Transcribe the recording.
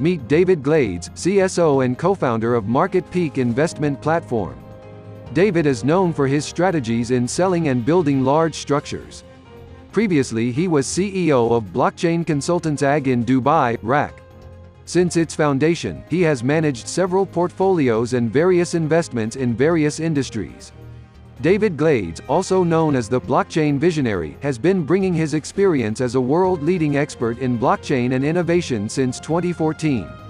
Meet David Glades, CSO and co-founder of Market Peak Investment Platform. David is known for his strategies in selling and building large structures. Previously he was CEO of Blockchain Consultants AG in Dubai, RAK. Since its foundation, he has managed several portfolios and various investments in various industries. David Glades, also known as the blockchain visionary, has been bringing his experience as a world-leading expert in blockchain and innovation since 2014.